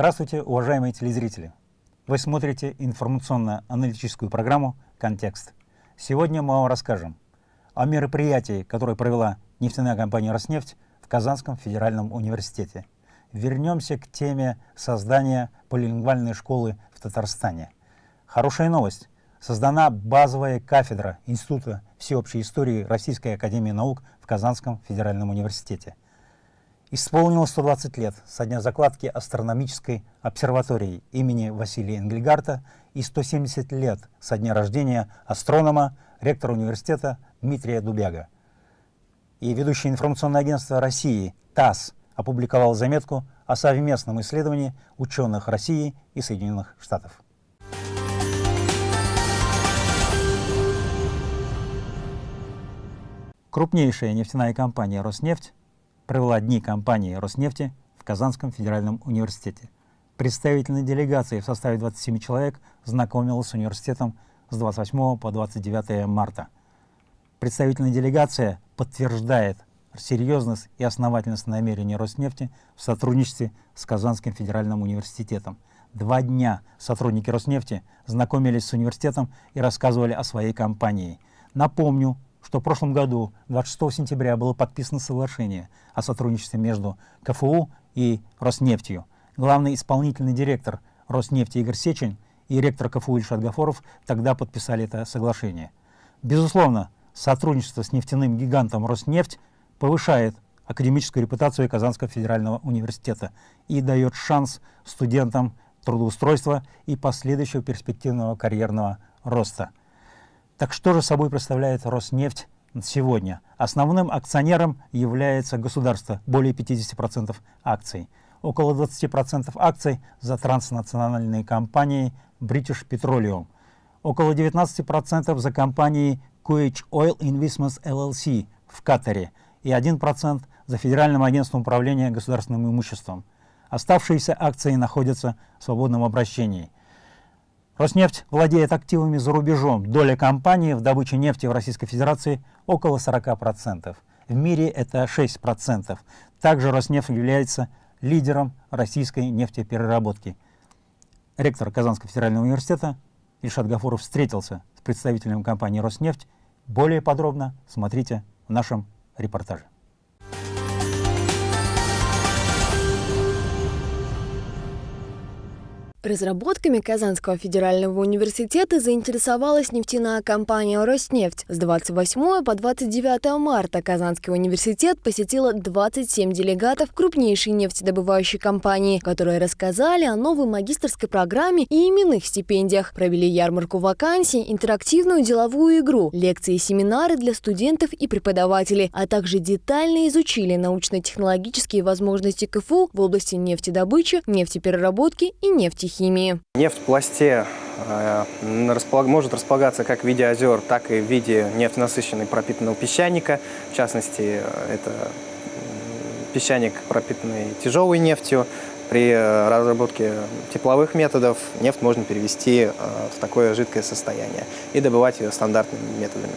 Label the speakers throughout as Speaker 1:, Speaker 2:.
Speaker 1: Здравствуйте, уважаемые телезрители! Вы смотрите информационно-аналитическую программу «Контекст». Сегодня мы вам расскажем о мероприятии, которое провела нефтяная компания «Роснефть» в Казанском федеральном университете. Вернемся к теме создания полилингвальной школы в Татарстане. Хорошая новость. Создана базовая кафедра Института всеобщей истории Российской академии наук в Казанском федеральном университете. Исполнилось 120 лет со дня закладки астрономической обсерватории имени Василия Энгельгарта и 170 лет со дня рождения астронома, ректора университета Дмитрия Дубяга. И ведущее информационное агентство России ТАСС опубликовал заметку о совместном исследовании ученых России и Соединенных Штатов. Крупнейшая нефтяная компания «Роснефть» провела дни кампании Роснефти в Казанском федеральном университете. Представительная делегация в составе 27 человек знакомилась с университетом с 28 по 29 марта. Представительная делегация подтверждает серьезность и основательность намерений Роснефти в сотрудничестве с Казанским федеральным университетом. Два дня сотрудники Роснефти знакомились с университетом и рассказывали о своей компании. Напомню, что в прошлом году, 26 сентября, было подписано соглашение о сотрудничестве между КФУ и Роснефтью. Главный исполнительный директор Роснефти Игорь Сечин и ректор КФУ Ильшат Гафоров тогда подписали это соглашение. Безусловно, сотрудничество с нефтяным гигантом Роснефть повышает академическую репутацию Казанского федерального университета и дает шанс студентам трудоустройства и последующего перспективного карьерного роста. Так что же собой представляет Роснефть сегодня? Основным акционером является государство, более 50% акций. Около 20% акций за транснациональные компании British Petroleum. Около 19% за компанией QH Oil Investments LLC в Катаре и 1% за Федеральным агентством управления государственным имуществом. Оставшиеся акции находятся в свободном обращении – Роснефть владеет активами за рубежом. Доля компании в добыче нефти в Российской Федерации около 40%. В мире это 6%. Также Роснефть является лидером российской нефтепереработки. Ректор Казанского федерального университета Ильшат Гафуров встретился с представителем компании «Роснефть». Более подробно смотрите в нашем репортаже.
Speaker 2: Разработками Казанского федерального университета заинтересовалась нефтяная компания «Роснефть». С 28 по 29 марта Казанский университет посетила 27 делегатов крупнейшей нефтедобывающей компании, которые рассказали о новой магистрской программе и именных стипендиях, провели ярмарку вакансий, интерактивную деловую игру, лекции и семинары для студентов и преподавателей, а также детально изучили научно-технологические возможности КФУ в области нефтедобычи, нефтепереработки и нефтехимии химии.
Speaker 3: Нефть в пласте э, может располагаться как в виде озер, так и в виде нефтенасыщенной пропитанного песчаника. В частности, э, это песчаник, пропитанный тяжелой нефтью. При э, разработке тепловых методов нефть можно перевести в такое жидкое состояние и добывать ее стандартными методами.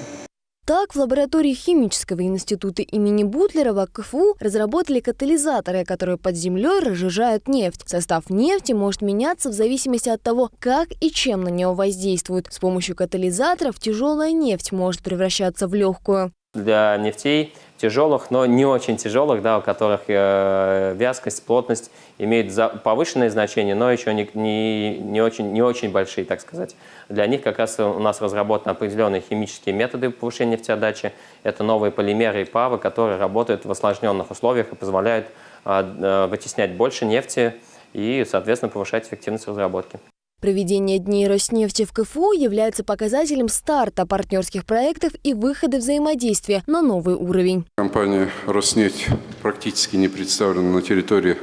Speaker 2: Так, в лаборатории химического института имени Бутлерова КФУ разработали катализаторы, которые под землей разжижают нефть. Состав нефти может меняться в зависимости от того, как и чем на него воздействуют. С помощью катализаторов тяжелая нефть может превращаться в легкую.
Speaker 4: Для нефтей тяжелых, но не очень тяжелых, да, у которых э, вязкость, плотность имеют за, повышенное значение, но еще не, не, не, очень, не очень большие, так сказать. Для них как раз у нас разработаны определенные химические методы повышения нефтеотдачи. Это новые полимеры и павы, которые работают в осложненных условиях и позволяют э, э, вытеснять больше нефти и, соответственно, повышать эффективность разработки.
Speaker 2: Проведение Дней Роснефти в КФУ является показателем старта партнерских проектов и выхода взаимодействия на новый уровень.
Speaker 5: Компания «Роснефть» практически не представлена на территории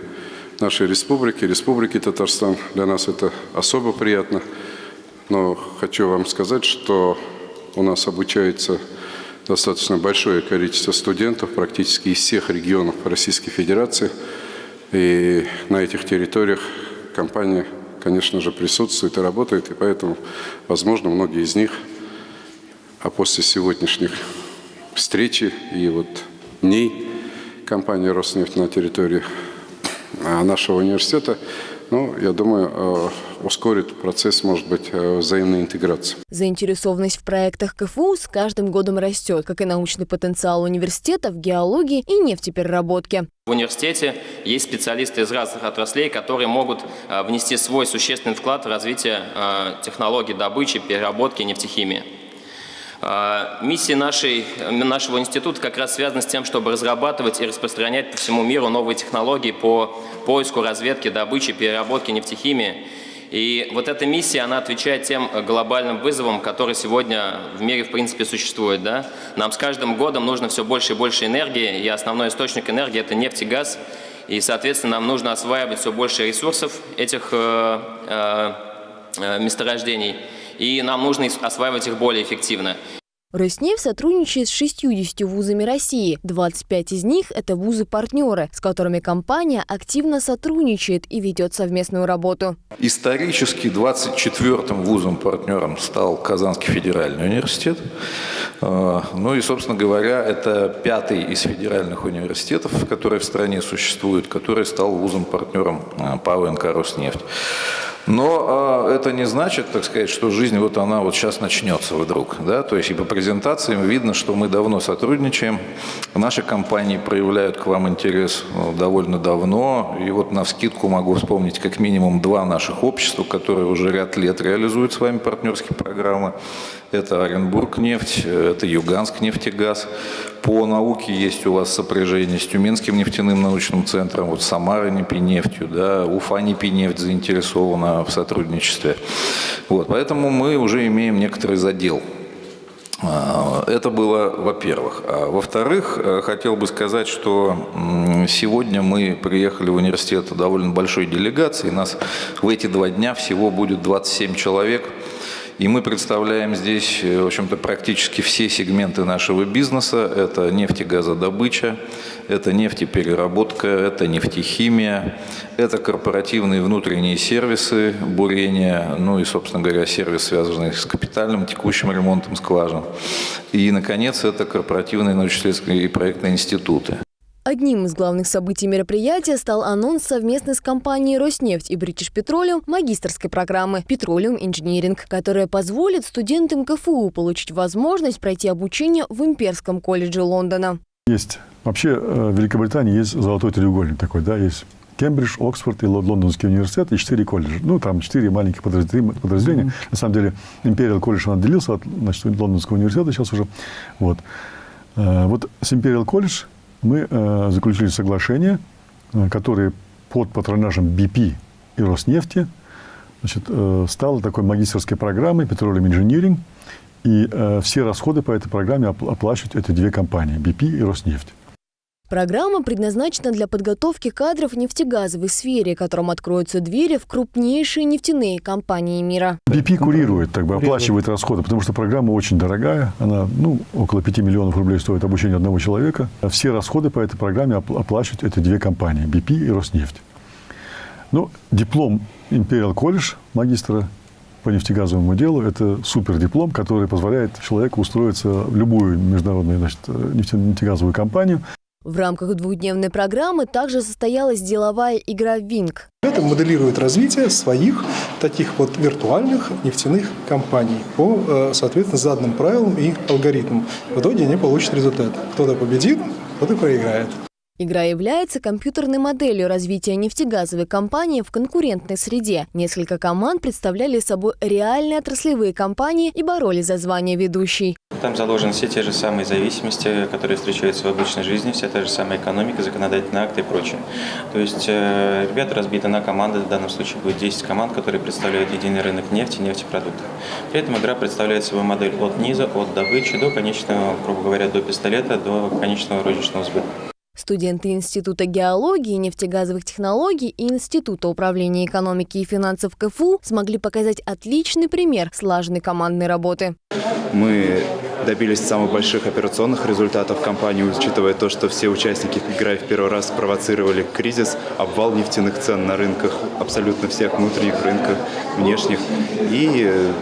Speaker 5: нашей республики, Республики Татарстан. Для нас это особо приятно. Но хочу вам сказать, что у нас обучается достаточно большое количество студентов практически из всех регионов Российской Федерации. И на этих территориях компания конечно же, присутствует и работает, и поэтому, возможно, многие из них, а после сегодняшних встречи и вот дней компании «Роснефть» на территории а, нашего университета Ну, я думаю, э, ускорит процесс, может быть, э, взаимной интеграции.
Speaker 2: Заинтересованность в проектах КФУ с каждым годом растет, как и научный потенциал университета в геологии и нефтепереработке.
Speaker 4: В университете есть специалисты из разных отраслей, которые могут э, внести свой существенный вклад в развитие технологий добычи, переработки нефтехимии. Миссия нашей, нашего института как раз связана с тем, чтобы разрабатывать и распространять по всему миру новые технологии по поиску, разведке, добыче, переработке нефтехимии. И вот эта миссия, она отвечает тем глобальным вызовам, которые сегодня в мире, в принципе, существуют. Да? Нам с каждым годом нужно все больше и больше энергии, и основной источник энергии – это нефть и газ. И, соответственно, нам нужно осваивать все больше ресурсов этих э, э, э месторождений, и нам нужно осваивать их более эффективно.
Speaker 2: Роснефть сотрудничает с 60 вузами России. 25 из них – это вузы-партнеры, с которыми компания активно сотрудничает и ведет совместную работу.
Speaker 6: Исторически 24-м вузом-партнером стал Казанский федеральный университет. А, ну и, собственно говоря, это пятый из федеральных университетов, которые в стране существуют, который стал вузом-партнером а, ПАО «Роснефть». Но э, это не значит, так сказать, что жизнь вот она вот сейчас начнется вдруг. Да? То есть и по презентациям видно, что мы давно сотрудничаем. Наши компании проявляют к вам интерес ну, довольно давно. И вот на вскидку могу вспомнить как минимум два наших общества, которые уже ряд лет реализуют с вами партнерские программы. Это Оренбург нефть, это Юганск нефтегаз. По науке есть у вас сопряжение с Тюменским нефтяным научным центром, вот Самара Непинефтью, да, Уфа Непинефть заинтересована в сотрудничестве. Вот, поэтому мы уже имеем некоторый задел а, это было, во-первых. А во-вторых, э, хотел бы сказать, что сегодня мы приехали в университет довольно большой делегацией. Нас в эти два дня всего будет 27 человек. И мы представляем здесь, э, в общем-то, практически все сегменты нашего бизнеса. Это нефтегазодобыча, это нефтепереработка, это нефтехимия, это корпоративные внутренние сервисы бурения, ну и, собственно говоря, сервис, связанный с капитальным текущим ремонтом скважин. И, наконец, это корпоративные научно-исследовательские и проектные институты.
Speaker 2: Одним из главных событий мероприятия стал анонс совместной с компанией «Роснефть» и British Petroleum магистрской программы «Petroleum Engineering», которая позволит студентам КФУ получить возможность пройти обучение в Имперском колледже Лондона.
Speaker 7: Есть вообще э, в Великобритании есть золотой треугольник такой, да, есть Кембридж, Оксфорд и Лондонский университет, и четыре колледжа. Ну, там четыре маленьких подразделения. Mm-hmm. На самом деле, Imperial колледж, он отделился от значит, Лондонского университета сейчас уже. Вот. Э, вот с Imperial колледж мы э, заключили соглашение, э, которое под патронажем BP и Роснефти значит, э, стало такой магистрской программой Petroleum Engineering, и э, все расходы по этой программе оплачивают эти две компании, BP и Роснефть.
Speaker 2: Программа предназначена для подготовки кадров в нефтегазовой сфере, которым откроются двери в крупнейшие нефтяные компании мира.
Speaker 7: BP курирует, так бы, оплачивает расходы, потому что программа очень дорогая. Она, ну, около 5 миллионов рублей стоит обучение одного человека. Все расходы по этой программе оплачивают эти две компании, BP и Роснефть. Ну, диплом Imperial College магистра по нефтегазовому делу – это супердиплом, который позволяет человеку устроиться в любую международную значит, нефтегазовую компанию.
Speaker 2: В рамках двухдневной программы также состоялась деловая игра «Винг».
Speaker 8: Это моделирует развитие своих таких вот виртуальных нефтяных компаний по, э, соответственно, заданным правилам и алгоритмам. В итоге они получат результат. Кто-то победит, кто-то проиграет.
Speaker 2: Игра является компьютерной моделью развития нефтегазовой компании в конкурентной среде. Несколько команд представляли собой реальные отраслевые компании и боролись за звание ведущей.
Speaker 9: Там заложены все те же самые зависимости, которые встречаются в обычной жизни, вся та же самая экономика, законодательные акты и прочее. То есть э, ребята разбиты на команды, в данном случае будет 10 команд, которые представляют единый рынок нефти и нефтепродуктов. При этом игра представляет собой модель от низа, от добычи до конечного, грубо говоря, до пистолета, до конечного розничного сбыта.
Speaker 2: Студенты Института геологии, нефтегазовых технологий и Института управления экономики и финансов КФУ смогли показать отличный пример слаженной командной работы.
Speaker 10: Мы добились самых больших операционных результатов компании, учитывая то, что все участники, играя в первый раз, спровоцировали кризис, обвал нефтяных цен на рынках, абсолютно всех внутренних рынках, внешних. И э,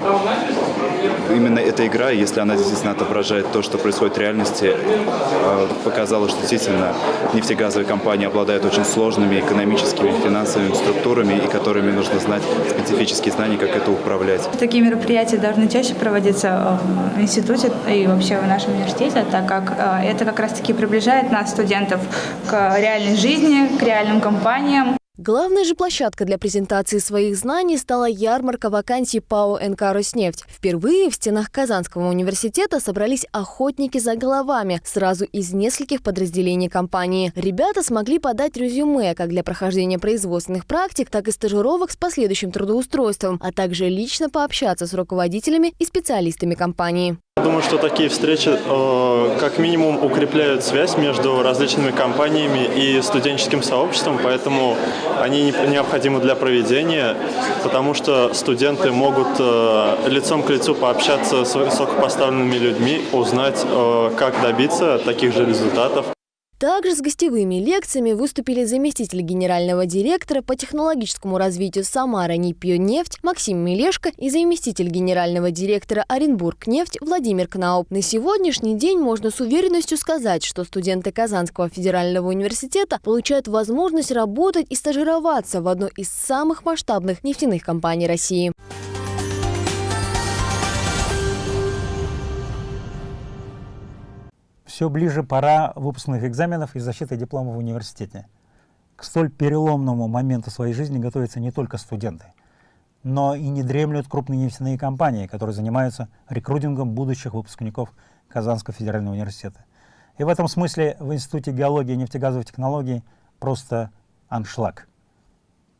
Speaker 10: именно эта игра, если она действительно отображает то, что происходит в реальности, э, показала, что действительно нефтегазовые компании обладают очень сложными экономическими, финансовыми структурами, и которыми нужно знать специфические знания, как это управлять.
Speaker 11: Такие мероприятия должны чаще проводиться в институте и вообще в нашем университете, так как э, это как раз-таки приближает нас, студентов, к реальной жизни, к реальным компаниям.
Speaker 2: Главной же площадкой для презентации своих знаний стала ярмарка вакансий ПАО НК «Роснефть». Впервые в стенах Казанского университета собрались охотники за головами сразу из нескольких подразделений компании. Ребята смогли подать резюме как для прохождения производственных практик, так и стажировок с последующим трудоустройством, а также лично пообщаться с руководителями и специалистами компании.
Speaker 12: Думаю, что такие встречи э, как минимум укрепляют связь между различными компаниями и студенческим сообществом, поэтому они необходимы для проведения, потому что студенты могут э, лицом к лицу пообщаться с высокопоставленными людьми, узнать, э, как добиться таких же результатов.
Speaker 2: Также с гостевыми лекциями выступили заместитель генерального директора по технологическому развитию Самара Нефть Максим Мелешко и заместитель генерального директора Оренбург нефть Владимир Кнауп. На сегодняшний день можно с уверенностью сказать, что студенты Казанского федерального университета получают возможность работать и стажироваться в одной из самых масштабных нефтяных компаний России.
Speaker 1: Все ближе пора выпускных экзаменов и защиты диплома в университете. К столь переломному моменту своей жизни готовятся не только студенты, но и не дремлют крупные нефтяные компании, которые занимаются рекрутингом будущих выпускников Казанского федерального университета. И в этом смысле в Институте геологии и нефтегазовых технологий просто аншлаг.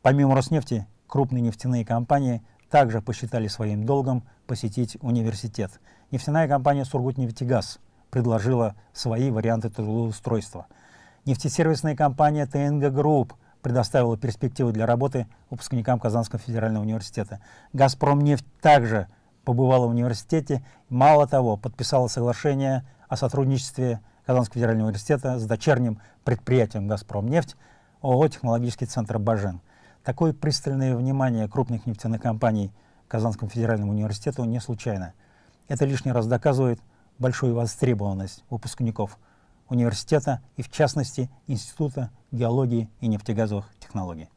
Speaker 1: Помимо Роснефти, крупные нефтяные компании также посчитали своим долгом посетить университет. Нефтяная компания «Сургутнефтегаз» предложила свои варианты трудоустройства. Нефтесервисная компания ТНГ Групп предоставила перспективы для работы выпускникам Казанского федерального университета. «Газпромнефть» также побывала в университете. Мало того, подписала соглашение о сотрудничестве Казанского федерального университета с дочерним предприятием «Газпромнефть» ООО «Технологический центр Бажен». Такое пристальное внимание крупных нефтяных компаний Казанскому федеральному университету не случайно. Это лишний раз доказывает, большую востребованность выпускников университета и, в частности, Института геологии и нефтегазовых технологий.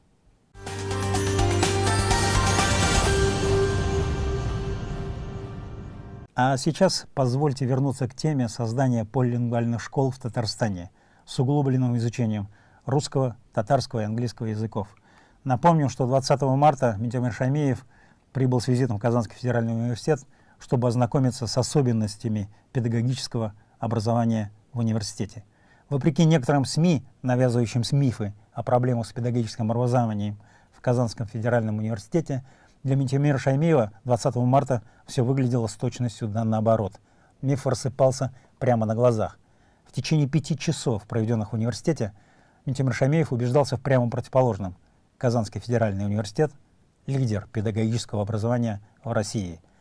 Speaker 1: А сейчас позвольте вернуться к теме создания полилингвальных школ в Татарстане с углубленным изучением русского, татарского и английского языков. Напомню, что 20 марта Митямир Шамеев прибыл с визитом в Казанский федеральный университет чтобы ознакомиться с особенностями педагогического образования в университете. Вопреки некоторым СМИ, навязывающим мифы о проблемах с педагогическим образованием в Казанском федеральном университете, для Митимира Шаймиева 20 марта все выглядело с точностью да наоборот. Миф рассыпался прямо на глазах. В течение пяти часов, проведенных в университете, Митимир Шаймеев убеждался в прямом противоположном. Казанский федеральный университет – лидер педагогического образования в России –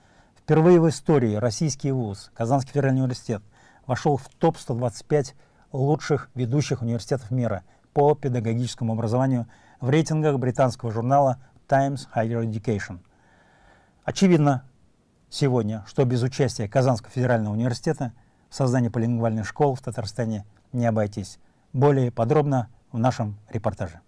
Speaker 1: Впервые в истории российский вуз, Казанский федеральный университет, вошел в топ-125 лучших ведущих университетов мира по педагогическому образованию в рейтингах британского журнала Times Higher Education. Очевидно сегодня, что без участия Казанского федерального университета в создании полингвальных школ в Татарстане не обойтись. Более подробно в нашем репортаже.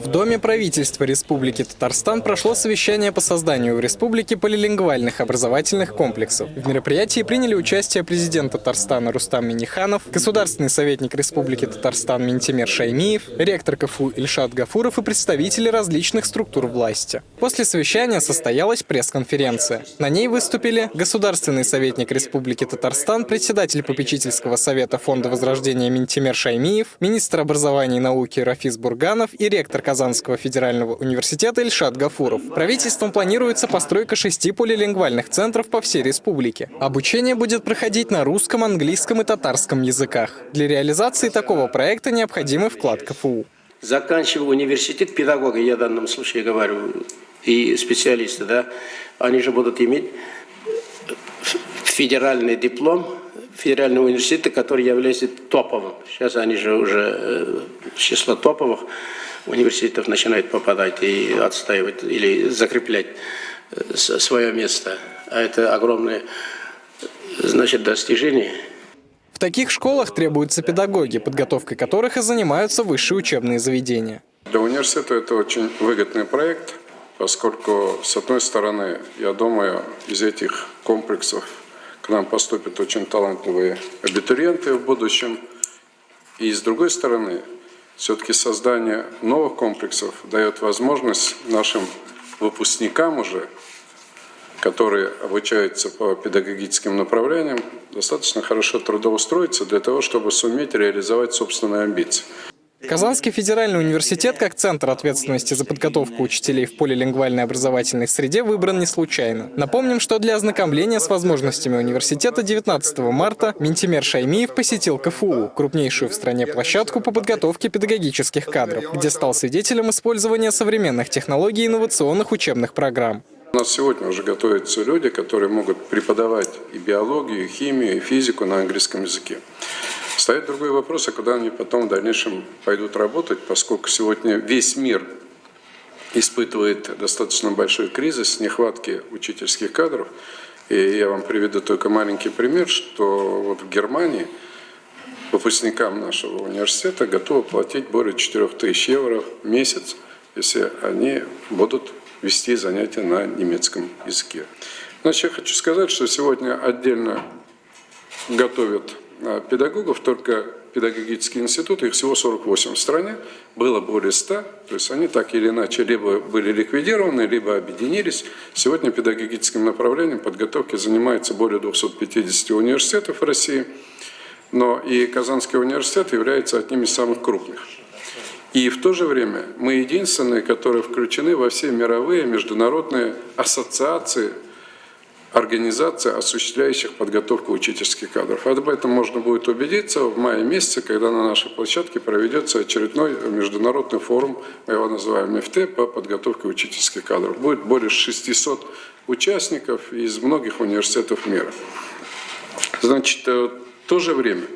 Speaker 13: В Доме правительства Республики Татарстан прошло совещание по созданию в республике полилингвальных образовательных комплексов. В мероприятии приняли участие президент Татарстана Рустам Миниханов, государственный советник Республики Татарстан Ментимер Шаймиев, ректор КФУ Ильшат Гафуров и представители различных структур власти. После совещания состоялась пресс-конференция. На ней выступили государственный советник Республики Татарстан, председатель попечительского совета Фонда Возрождения Ментимер Шаймиев, министр образования и науки Рафис Бурганов и ректор Казанского федерального университета Ильшат Гафуров. Правительством планируется постройка шести полилингвальных центров по всей республике. Обучение будет проходить на русском, английском и татарском языках. Для реализации такого проекта необходимый вклад КФУ.
Speaker 14: Заканчивая университет педагога, я в данном случае говорю, и специалисты, да, они же будут иметь федеральный диплом федерального университета, который является топовым. Сейчас они же уже э, с числа топовых университетов начинают попадать и отстаивать или закреплять э, свое место. А это огромное, значит, достижение.
Speaker 13: В таких школах требуются педагоги, подготовкой которых и занимаются высшие учебные заведения.
Speaker 5: Для университета это очень выгодный проект, поскольку, с одной стороны, я думаю, из этих комплексов к нам поступят очень талантливые абитуриенты в будущем. И с другой стороны, все-таки создание новых комплексов дает возможность нашим выпускникам уже, которые обучаются по педагогическим направлениям, достаточно хорошо трудоустроиться для того, чтобы суметь реализовать собственные амбиции.
Speaker 13: Казанский федеральный университет как центр ответственности за подготовку учителей в полилингвальной образовательной среде выбран не случайно. Напомним, что для ознакомления с возможностями университета 19 марта Ментимер Шаймиев посетил КФУ, крупнейшую в стране площадку по подготовке педагогических кадров, где стал свидетелем использования современных технологий и инновационных учебных программ.
Speaker 5: У нас сегодня уже готовятся люди, которые могут преподавать и биологию, и химию, и физику на английском языке. Стоит другой вопрос, а куда они потом в дальнейшем пойдут работать, поскольку сегодня весь мир испытывает достаточно большой кризис, нехватки учительских кадров. И я вам приведу только маленький пример, что вот в Германии выпускникам нашего университета готовы платить более 4000 евро в месяц, если они будут вести занятия на немецком языке. Значит, я хочу сказать, что сегодня отдельно готовят педагогов, только педагогические институты, их всего 48 в стране, было более 100, то есть они так или иначе либо были ликвидированы, либо объединились. Сегодня педагогическим направлением подготовки занимается более 250 университетов в России, но и Казанский университет является одним из самых крупных. И в то же время мы единственные, которые включены во все мировые международные ассоциации организаций, осуществляющих подготовку учительских кадров. Об этом можно будет убедиться в мае месяце, когда на нашей площадке проведется очередной международный форум, мы его называем МФТ, по подготовке учительских кадров. Будет более 600 участников из многих университетов мира. Значит, э, в то же время,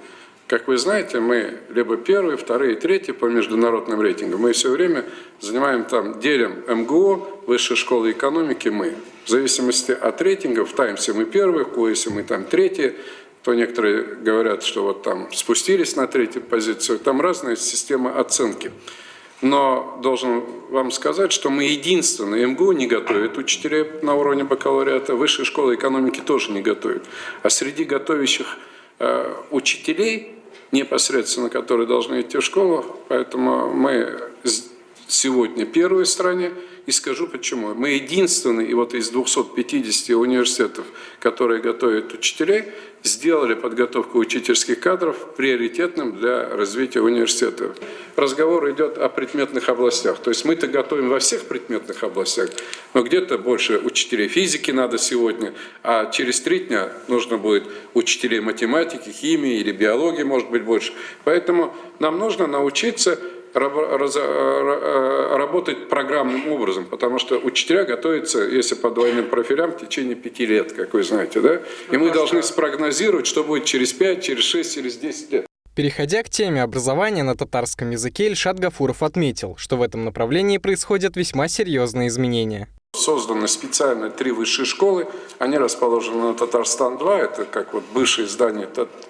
Speaker 5: как вы знаете, мы либо первые, вторые, третьи по международным рейтингам. Мы все время занимаем там, делим МГО, Высшая школа экономики, мы. В зависимости от рейтингов, в Таймсе мы первые, в Коэсе мы там третьи, то некоторые говорят, что вот там спустились на третью позицию, там разная система оценки. Но должен вам сказать, что мы единственные, МГУ не готовит учителей на уровне бакалавриата, Высшая школа экономики тоже не готовит. А среди готовящих учителей, непосредственно которые должны идти в школу, поэтому мы сегодня первые в стране, и скажу почему. Мы единственные, и вот из 250 университетов, которые готовят учителей, сделали подготовку учительских кадров приоритетным для развития университета. Разговор идет о предметных областях. То есть мы-то готовим во всех предметных областях, но где-то больше учителей физики надо сегодня, а через три дня нужно будет учителей математики, химии или биологии, может быть, больше. Поэтому нам нужно научиться работать программным образом, потому что учителя готовятся, если по двойным профилям, в течение пяти лет, как вы знаете, да? И мы должны спрогнозировать, что будет через пять, через шесть, через десять лет.
Speaker 13: Переходя к теме образования на татарском языке, Ильшат Гафуров отметил, что в этом направлении происходят весьма серьезные изменения.
Speaker 5: Созданы специально три высшие школы. Они расположены на Татарстан-2. Это как вот бывшее здание,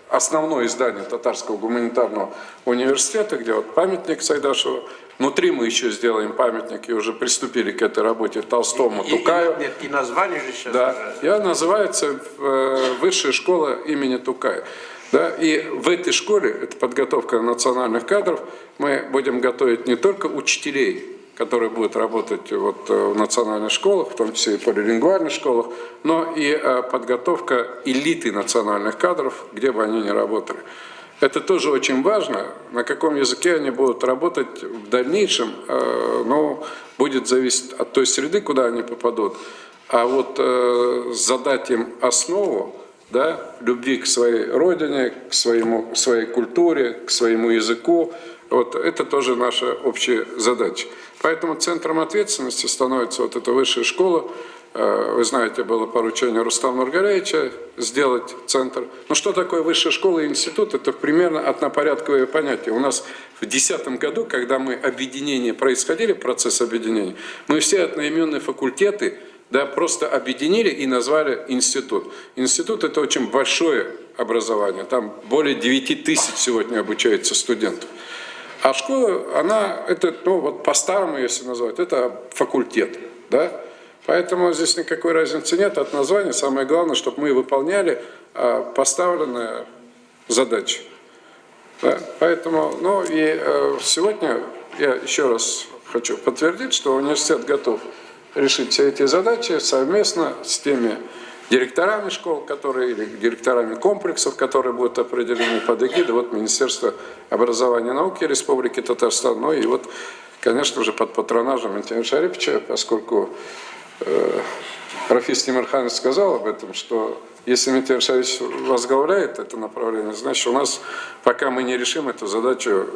Speaker 5: основное здание Татарского гуманитарного университета, где вот памятник Сайдашеву. Внутри мы еще сделаем памятник и уже приступили к этой работе Толстому,
Speaker 14: и,
Speaker 5: Тукаю.
Speaker 14: И, нет, и название же сейчас.
Speaker 5: Да, я называется э, Высшая школа имени Тукая. Да, и в этой школе, это подготовка национальных кадров, мы будем готовить не только учителей, которые будут работать вот э, в национальных школах, в том числе и полилингвальных школах, но и э, подготовка элиты национальных кадров, где бы они ни работали. Это тоже очень важно, на каком языке они будут работать в дальнейшем, э, но будет зависеть от той среды, куда они попадут. А вот задать им основу, да, любви к своей родине, к своему, своей культуре, к своему языку, Вот это тоже наша общая задача. Поэтому центром ответственности становится вот эта высшая школа. Э, вы знаете, было поручение Рустама Нургалевича сделать центр. Но что такое высшая школа и институт? Это примерно однопорядковое понятие. У нас в 2010 году, когда мы объединение происходили, процесс объединения, мы все одноименные факультеты да, просто объединили и назвали институт. Институт – это очень большое образование. Там более 9 тысяч сегодня обучается студентов. А школа, она, это, ну вот по-старому, если назвать, это факультет, да? Поэтому здесь никакой разницы нет от названия. Самое главное, чтобы мы выполняли а, поставленные задачи. Да? Поэтому, ну и э, сегодня я еще раз хочу подтвердить, что университет готов решить все эти задачи совместно с теми директорами школ, которые, или директорами комплексов, которые будут определены под эгидой вот Министерства образования и науки Республики Татарстан, ну и вот, конечно же, под патронажем Антона Шариповича, поскольку э, Рафис Тимирханович сказал об этом, что если Митяй Шарипович возглавляет это направление, значит, у нас, пока мы не решим эту задачу,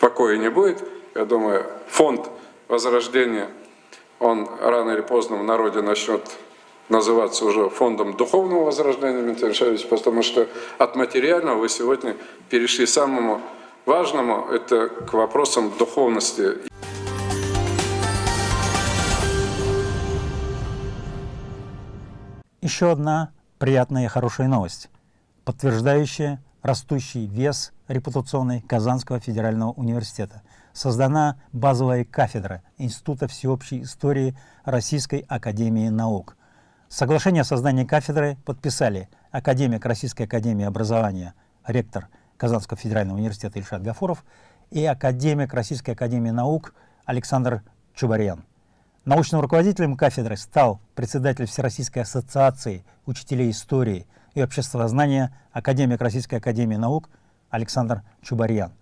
Speaker 5: покоя не будет. Я думаю, фонд возрождения, он рано или поздно в народе начнет называться уже фондом духовного возрождения, Дмитрий Александрович, потому что от материального вы сегодня перешли к самому важному, это к вопросам духовности.
Speaker 1: Еще одна приятная и хорошая новость, подтверждающая растущий вес репутационный Казанского федерального университета. Создана базовая кафедра Института всеобщей истории Российской академии наук – Соглашение о создании кафедры подписали академик Российской академии образования, ректор Казанского федерального университета Ильшат Гафуров и академик Российской академии наук Александр Чубарьян. Научным руководителем кафедры стал председатель Всероссийской ассоциации учителей истории и обществознания академик Российской академии наук Александр Чубарьян.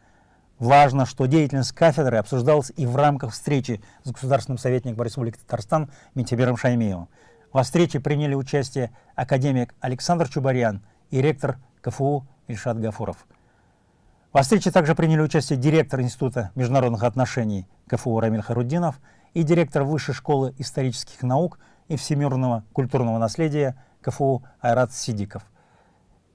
Speaker 1: Важно, что деятельность кафедры обсуждалась и в рамках встречи с государственным советником Республики Татарстан Ментибером Шаймиевым. Во встрече приняли участие академик Александр Чубарян и ректор КФУ Ильшат Гафуров. Во встрече также приняли участие директор Института международных отношений КФУ Рамиль Харуддинов и директор Высшей школы исторических наук и всемирного культурного наследия КФУ Айрат Сидиков.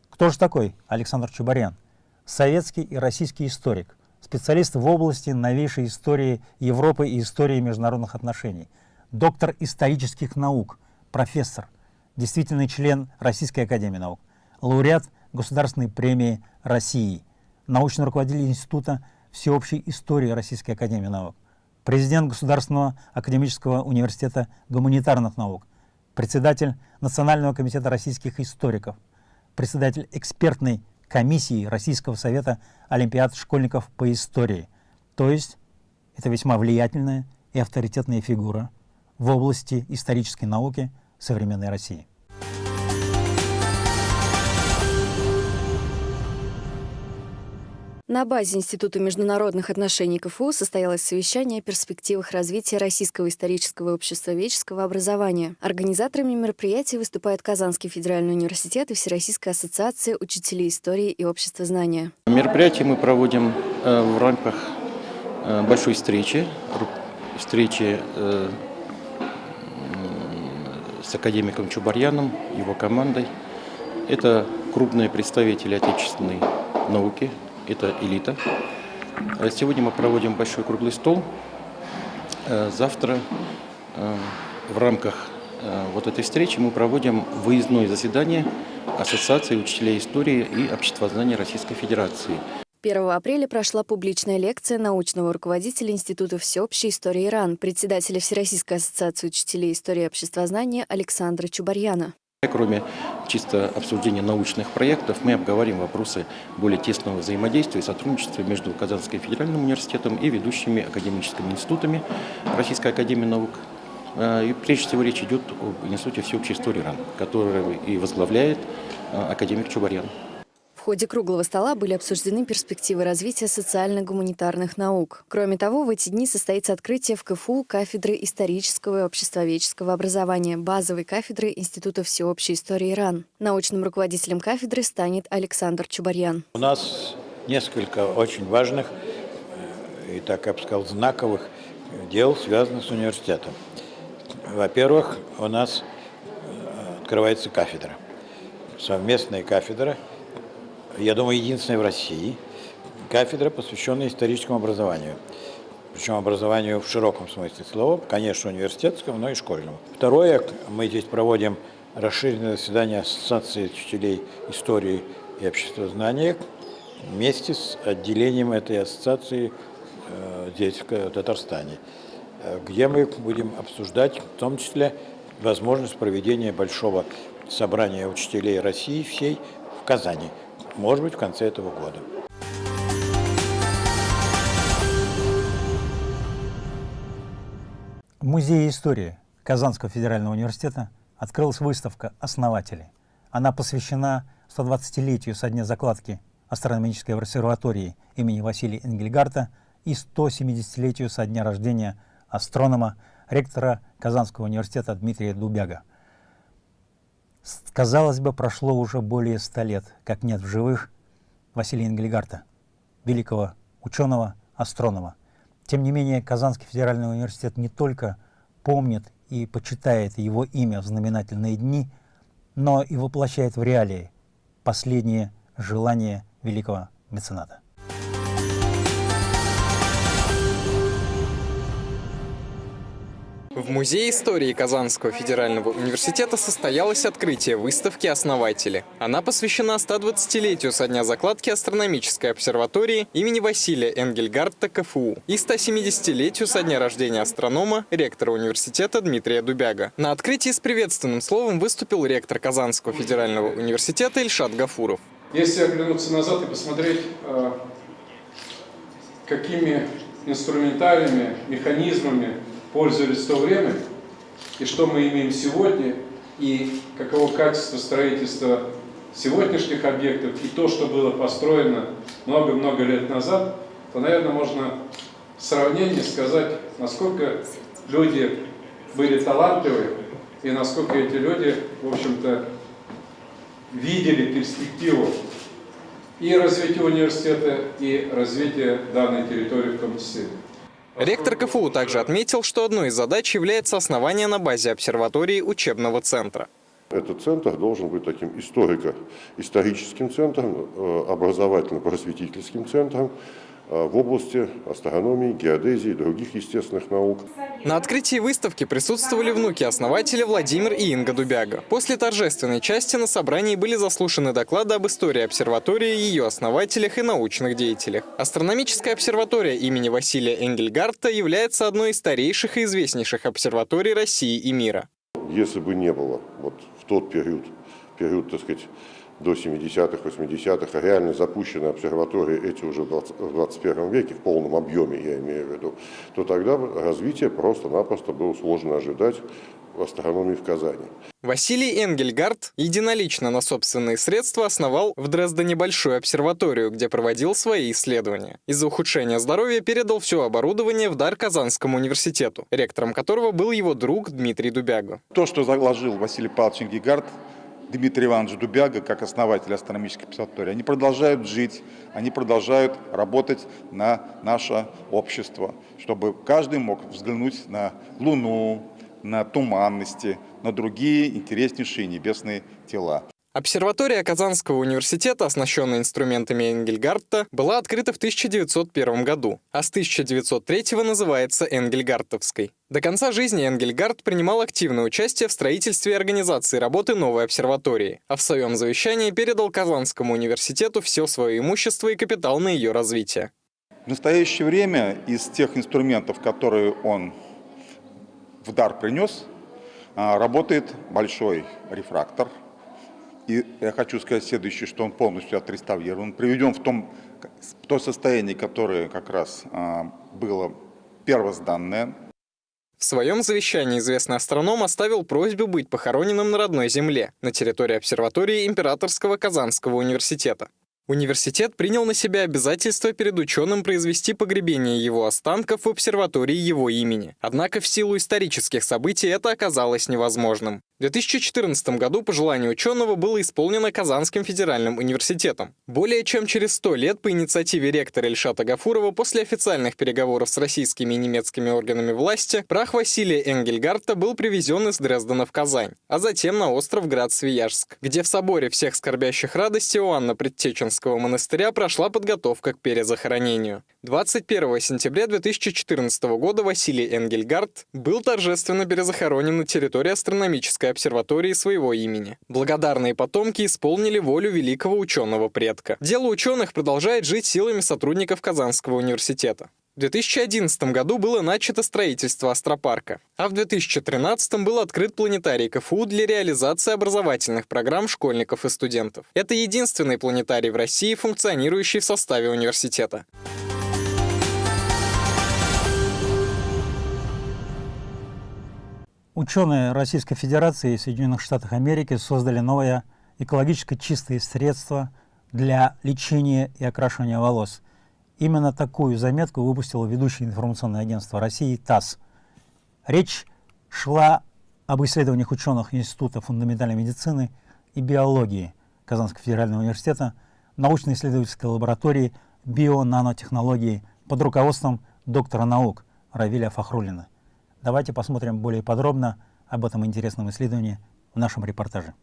Speaker 1: Кто же такой Александр Чубарян? Советский и российский историк, специалист в области новейшей истории Европы и истории международных отношений, доктор исторических наук – профессор, действительный член Российской Академии Наук, лауреат Государственной премии России, научный руководитель Института всеобщей истории Российской Академии Наук, президент Государственного академического университета гуманитарных наук, председатель Национального комитета российских историков, председатель экспертной комиссии Российского совета олимпиад школьников по истории. То есть это весьма влиятельная и авторитетная фигура в области исторической науки современной России.
Speaker 2: На базе Института международных отношений КФУ состоялось совещание о перспективах развития российского исторического и обществоведческого образования. Организаторами мероприятия выступают Казанский федеральный университет и Всероссийская ассоциация учителей истории и общества знания.
Speaker 15: Мероприятие мы проводим э, в рамках э, большой встречи, встречи э, с академиком Чубарьяном, его командой. Это крупные представители отечественной науки, это элита. А сегодня мы проводим большой круглый стол. Э, завтра э, в рамках э, вот этой встречи мы проводим выездное заседание Ассоциации учителей истории и обществознания Российской Федерации.
Speaker 2: 1 апреля прошла публичная лекция научного руководителя Института всеобщей истории Иран, председателя Всероссийской ассоциации учителей истории и обществознания Александра Чубарьяна.
Speaker 15: Кроме чисто обсуждения научных проектов, мы обговорим вопросы более тесного взаимодействия и сотрудничества между Казанским федеральным университетом и ведущими академическими институтами Российской академии наук. А, и прежде всего речь идет об Институте всеобщей истории Иран, который и возглавляет а, академик Чубарьян.
Speaker 2: Ходе круглого стола были обсуждены перспективы развития социально-гуманитарных наук. Кроме того, в эти дни состоится открытие в КФУ кафедры исторического и обществоведческого образования, базовой кафедры Института всеобщей истории Иран. Научным руководителем кафедры станет Александр Чубарьян.
Speaker 16: У нас несколько очень важных и так я бы сказал, знаковых дел, связанных с университетом. Во-первых, у нас э, открывается кафедра, совместная кафедра, я думаю, единственная в России, кафедра, посвященная историческому образованию. Причем образованию в широком смысле слова, конечно, университетскому, но и школьному. Второе, мы здесь проводим расширенное заседание Ассоциации учителей истории и обществознания вместе с отделением этой ассоциации э, здесь, в Татарстане, где мы будем обсуждать в том числе возможность проведения большого собрания учителей России всей в Казани, может быть, в конце этого года.
Speaker 1: В Музее истории Казанского федерального университета открылась выставка «Основатели». Она посвящена 120-летию со дня закладки астрономической обсерватории имени Василия Энгельгарта и 170-летию со дня рождения астронома, ректора Казанского университета Дмитрия Дубяга. Казалось бы, прошло уже более ста лет, как нет в живых Василия Энгельгарта, великого ученого, астронома. Тем не менее, Казанский федеральный университет не только помнит и почитает его имя в знаменательные дни, но и воплощает в реалии последние желания великого мецената.
Speaker 13: В Музее истории Казанского федерального университета состоялось открытие выставки «Основатели». Она посвящена 120-летию со дня закладки астрономической обсерватории имени Василия Энгельгарта КФУ и 170-летию со дня рождения астронома, ректора университета Дмитрия Дубяга. На открытии с приветственным словом выступил ректор Казанского федерального университета Ильшат Гафуров.
Speaker 17: Если оглянуться назад и посмотреть, э, какими инструментариями, механизмами пользовались в то время, и что мы имеем сегодня, и каково качество строительства сегодняшних объектов, и то, что было построено много-много лет назад, то, наверное, можно в сравнении сказать, насколько люди были талантливы, и насколько эти люди, в общем-то, видели перспективу и развития университета, и развития данной территории в том числе.
Speaker 13: Ректор КФУ также отметил, что одной из задач является основание на базе обсерватории учебного центра.
Speaker 18: Этот центр должен быть таким историко-историческим центром, э, образовательно-просветительским центром, в области астрономии, геодезии и других естественных наук.
Speaker 13: На открытии выставки присутствовали внуки основателя Владимир и Инга Дубяга. После торжественной части на собрании были заслушаны доклады об истории обсерватории, ее основателях и научных деятелях. Астрономическая обсерватория имени Василия Энгельгарта является одной из старейших и известнейших обсерваторий России и мира.
Speaker 18: Если бы не было вот в тот период, период, так сказать, до 70-х, 80-х, реально запущены обсерватории эти уже в 21 веке, в полном объеме, я имею в виду, то тогда развитие просто-напросто было сложно ожидать в астрономии в Казани.
Speaker 13: Василий Энгельгард единолично на собственные средства основал в Дрездене большую обсерваторию, где проводил свои исследования. Из-за ухудшения здоровья передал все оборудование в дар Казанскому университету, ректором которого был его друг Дмитрий Дубяга.
Speaker 19: То, что заложил Василий Павлович Энгельгард, Дмитрий Иванович Дубяга, как основатель астрономической обсерватории, они продолжают жить, они продолжают работать на наше общество, чтобы каждый мог взглянуть на Луну, на туманности, на другие интереснейшие небесные тела.
Speaker 13: Обсерватория Казанского университета, оснащенная инструментами Энгельгарта, была открыта в 1901 году, а с 1903 называется Энгельгартовской. До конца жизни Энгельгард принимал активное участие в строительстве и организации работы новой обсерватории, а в своем завещании передал Казанскому университету все свое имущество и капитал на ее развитие.
Speaker 19: В настоящее время из тех инструментов, которые он в дар принес, а, работает большой рефрактор – и я хочу сказать следующее, что он полностью отреставрирован, приведен в, том, в то состояние, которое как раз а, было первозданное.
Speaker 13: В своем завещании известный астроном оставил просьбу быть похороненным на родной земле, на территории обсерватории Императорского Казанского университета. Университет принял на себя обязательство перед ученым произвести погребение его останков в обсерватории его имени. Однако в силу исторических событий это оказалось невозможным. В 2014 году по желанию ученого было исполнено Казанским федеральным университетом. Более чем через 100 лет по инициативе ректора Ильшата Гафурова после официальных переговоров с российскими и немецкими органами власти прах Василия Энгельгарта был привезен из Дрездена в Казань, а затем на остров Град-Свияжск, где в соборе всех скорбящих радости Иоанна Предтеченского монастыря прошла подготовка к перезахоронению. 21 сентября 2014 года Василий Энгельгард был торжественно перезахоронен на территории астрономической обсерватории своего имени. Благодарные потомки исполнили волю великого ученого предка. Дело ученых продолжает жить силами сотрудников Казанского университета. В 2011 году было начато строительство астропарка, а в 2013 был открыт планетарий КФУ для реализации образовательных программ школьников и студентов. Это единственный планетарий в России, функционирующий в составе университета.
Speaker 1: Ученые Российской Федерации и Соединенных Штатов Америки создали новое экологически чистое средство для лечения и окрашивания волос. Именно такую заметку выпустило ведущее информационное агентство России ТАСС. Речь шла об исследованиях ученых Института фундаментальной медицины и биологии Казанского федерального университета, научно-исследовательской лаборатории био-нанотехнологии под руководством доктора наук Равиля Фахрулина. Давайте посмотрим более подробно об этом интересном исследовании в нашем репортаже.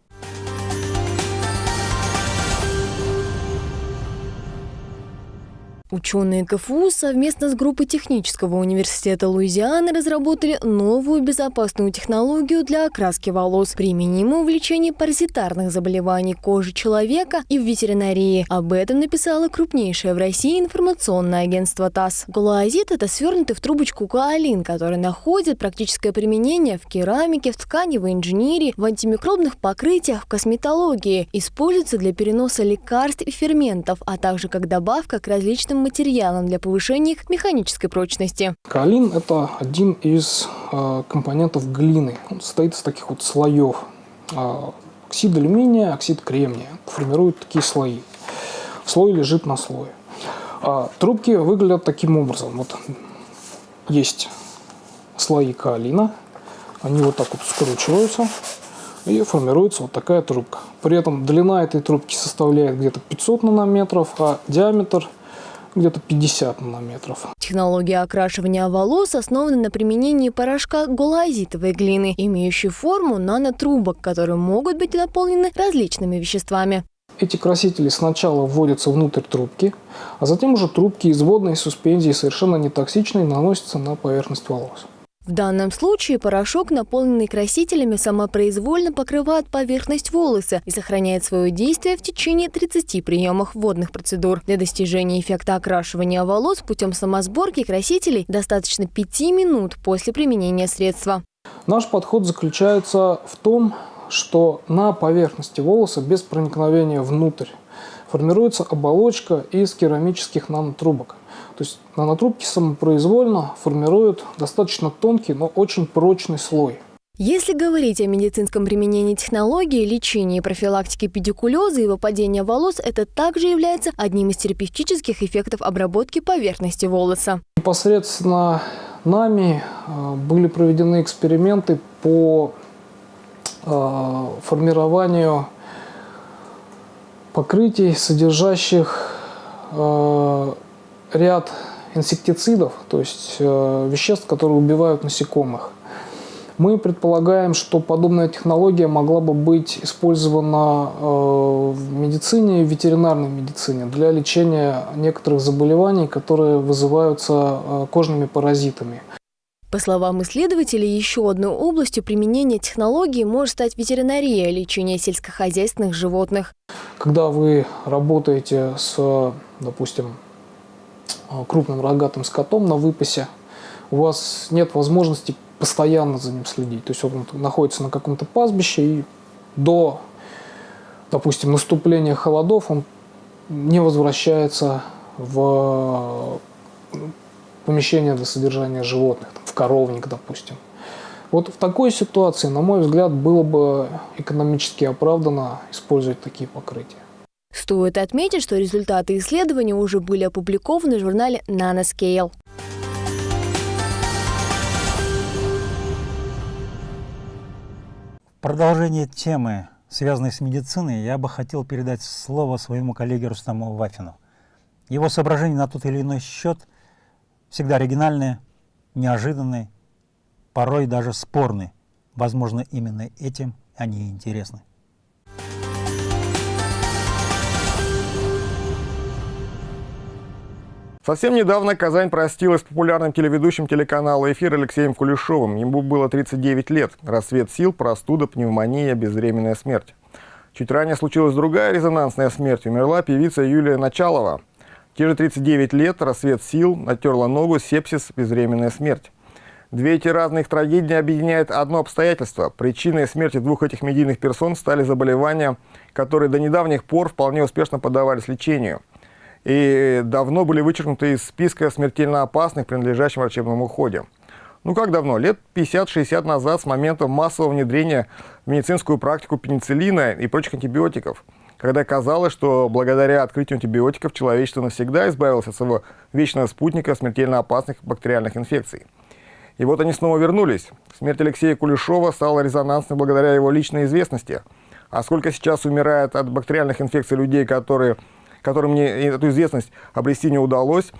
Speaker 2: Ученые КФУ совместно с группой Технического университета Луизианы разработали новую безопасную технологию для окраски волос, применимую в лечении паразитарных заболеваний кожи человека и в ветеринарии. Об этом написало крупнейшее в России информационное агентство ТАСС. Гуаазит – это свернутый в трубочку каолин, который находит практическое применение в керамике, в тканевой инженерии, в антимикробных покрытиях, в косметологии. Используется для переноса лекарств и ферментов, а также как добавка к различным материалом для повышения их механической прочности.
Speaker 8: Каолин – это один из э, компонентов глины. Он состоит из таких вот слоев. Э, оксид алюминия, оксид кремния формируют такие слои. Слой лежит на слое. А трубки выглядят таким образом. Вот есть слои каолина, они вот так вот скручиваются и формируется вот такая трубка. При этом длина этой трубки составляет где-то 500 нанометров, а диаметр где-то 50 нанометров.
Speaker 2: Технология окрашивания волос основана на применении порошка голоазитовой глины, имеющей форму нанотрубок, которые могут быть наполнены различными веществами.
Speaker 8: Эти красители сначала вводятся внутрь трубки, а затем уже трубки из водной суспензии совершенно нетоксичной наносятся на поверхность волос.
Speaker 2: В данном случае порошок, наполненный красителями, самопроизвольно покрывает поверхность волоса и сохраняет свое действие в течение 30 приемов водных процедур. Для достижения эффекта окрашивания волос путем самосборки красителей достаточно 5 минут после применения средства.
Speaker 8: Наш подход заключается в том, что на поверхности волоса без проникновения внутрь формируется оболочка из керамических нанотрубок. То есть нанотрубки самопроизвольно формируют достаточно тонкий, но очень прочный слой.
Speaker 2: Если говорить о медицинском применении технологии, лечения и профилактики педикулеза и выпадения волос, это также является одним из терапевтических эффектов обработки поверхности волоса.
Speaker 8: Непосредственно нами э, были проведены эксперименты по э, формированию покрытий, содержащих э, ряд инсектицидов, то есть э, веществ, которые убивают насекомых. Мы предполагаем, что подобная технология могла бы быть использована э, в медицине в ветеринарной медицине для лечения некоторых заболеваний, которые вызываются э, кожными паразитами.
Speaker 2: По словам исследователей, еще одной областью применения технологии может стать ветеринария, лечение сельскохозяйственных животных.
Speaker 8: Когда вы работаете с, допустим, Э, крупным рогатым скотом на выпасе, у вас нет возможности постоянно за ним следить. То есть он находится на каком-то пастбище и до, допустим, наступления холодов он не возвращается в помещение для содержания животных, в коровник, допустим. Вот в такой ситуации, на мой взгляд, было бы экономически оправдано использовать такие покрытия.
Speaker 2: Стоит отметить, что результаты исследования уже были опубликованы в журнале Nanoscale.
Speaker 1: продолжение темы, связанной с медициной, я бы хотел передать слово своему коллеге Рустаму Вафину. Его соображения на тот или иной счет всегда оригинальные, неожиданные, порой даже спорные. Возможно, именно этим они и интересны.
Speaker 20: Совсем недавно Казань простилась с популярным телеведущим телеканала «Эфир» Алексеем Кулешовым. Ему было 39 лет. Рассвет сил, простуда, пневмония, безвременная смерть. Чуть ранее случилась другая резонансная смерть. Умерла певица Юлия Началова. Те же 39 лет, рассвет сил, натерла ногу, сепсис, безвременная смерть. Две эти разных трагедии объединяет одно обстоятельство. Причиной смерти двух этих медийных персон стали заболевания, которые до недавних пор вполне успешно поддавались лечению – и давно были вычеркнуты из списка смертельно опасных, принадлежащих врачебному уходе. Ну как давно? Лет 50-60 назад, с момента массового внедрения в медицинскую практику пенициллина и прочих антибиотиков, когда казалось, что благодаря открытию антибиотиков человечество навсегда избавилось от своего вечного спутника смертельно опасных бактериальных инфекций. И вот они снова вернулись. Смерть Алексея Кулешова стала резонансной благодаря его личной известности. А сколько сейчас умирает от бактериальных инфекций людей, которые которым мне эту известность обрести не удалось.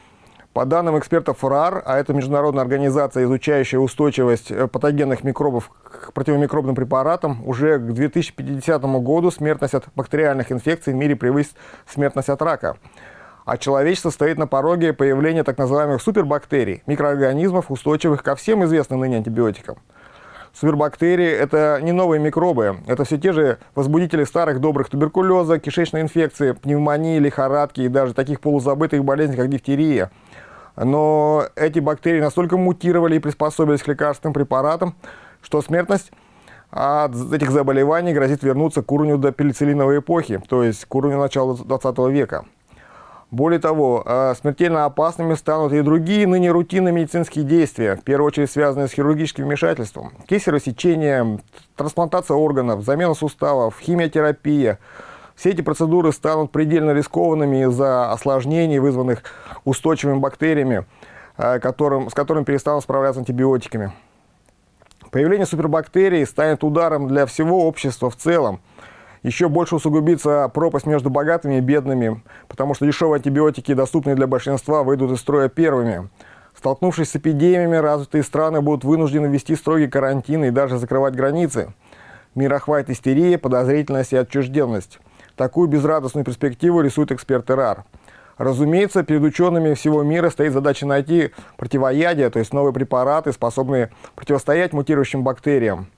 Speaker 20: По данным экспертов РАР, а это международная организация, изучающая устойчивость э, патогенных микробов к противомикробным препаратам, уже к 2050 году смертность от бактериальных инфекций в мире превысит смертность от рака. А человечество стоит на пороге появления так называемых супербактерий, микроорганизмов, устойчивых ко всем известным ныне антибиотикам. Супербактерии – это не новые микробы, это все те же возбудители старых добрых туберкулеза, кишечной инфекции, пневмонии, лихорадки и даже таких полузабытых болезней, как дифтерия. Но эти бактерии настолько мутировали и приспособились к лекарственным препаратам, что смертность от этих заболеваний грозит вернуться к уровню до пенициллиновой эпохи, то есть к уровню начала 20 века. Более того, э, смертельно опасными станут и другие ныне рутинные медицинские действия, в первую очередь связанные с хирургическим вмешательством. Кесарево-сечение, трансплантация органов, замена суставов, химиотерапия. Все эти процедуры станут предельно рискованными из-за осложнений, вызванных устойчивыми бактериями, э, которым, с которыми перестанут справляться антибиотиками. Появление супербактерий станет ударом для всего общества в целом – еще больше усугубится пропасть между богатыми и бедными, потому что дешевые антибиотики, доступные для большинства, выйдут из строя первыми. Столкнувшись с эпидемиями, развитые страны будут вынуждены ввести строгий карантин и даже закрывать границы. Мир охватит истерия, подозрительность и отчужденность. Такую безрадостную перспективу рисуют эксперты РАР. Разумеется, перед учеными всего мира стоит задача найти противоядие, то есть новые препараты, способные противостоять мутирующим бактериям.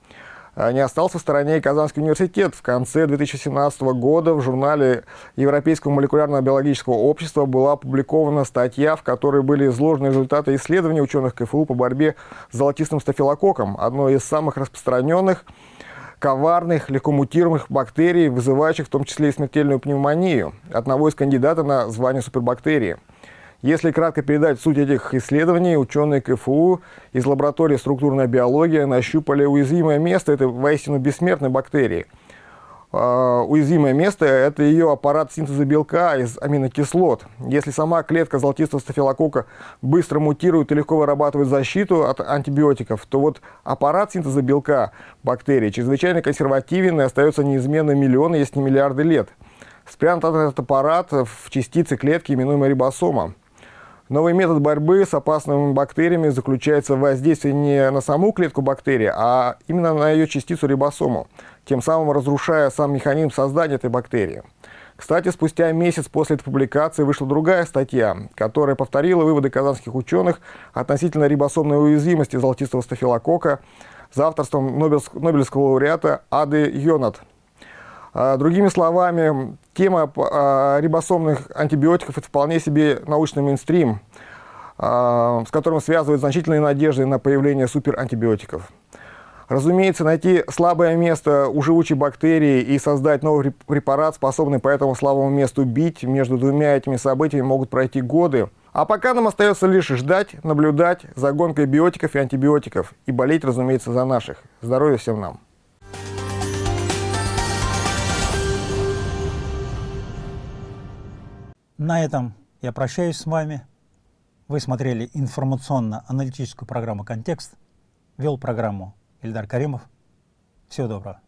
Speaker 20: А, не остался в стороне Казанский университет. В конце 2017 года в журнале Европейского молекулярного биологического общества была опубликована статья, в которой были изложены результаты исследований ученых КФУ по борьбе с золотистым стафилококком, одной из самых распространенных коварных, легко мутируемых бактерий, вызывающих в том числе и смертельную пневмонию, одного из кандидатов на звание супербактерии. Если кратко передать суть этих исследований, ученые КФУ из лаборатории структурной биологии нащупали уязвимое место этой воистину бессмертной бактерии. Уязвимое место – это ее аппарат синтеза белка из аминокислот. Если сама клетка золотистого стафилококка быстро мутирует и легко вырабатывает защиту от антибиотиков, то вот аппарат синтеза белка бактерии чрезвычайно консервативен и остается неизменным миллионы, если не миллиарды лет. Спрятан этот аппарат в частице клетки, именуемой рибосома. Новый метод борьбы с опасными бактериями заключается в воздействии не на саму клетку бактерии, а именно на ее частицу рибосому, тем самым разрушая сам механизм создания этой бактерии. Кстати, спустя месяц после этой публикации вышла другая статья, которая повторила выводы казанских ученых относительно рибосомной уязвимости золотистого стафилококка за авторством Нобелевского лауреата Ады Йонат – другими словами, тема а, рибосомных антибиотиков – это вполне себе научный мейнстрим, а, с которым связывают значительные надежды на появление суперантибиотиков. Разумеется, найти слабое место у живучей бактерии и создать новый препарат, способный по этому слабому месту бить, между двумя этими событиями могут пройти годы. А пока нам остается лишь ждать, наблюдать за гонкой биотиков и антибиотиков и болеть, разумеется, за наших. Здоровья всем нам!
Speaker 1: На этом я прощаюсь с вами. Вы смотрели информационно-аналитическую программу «Контекст». Вел программу Ильдар Каримов. Всего доброго.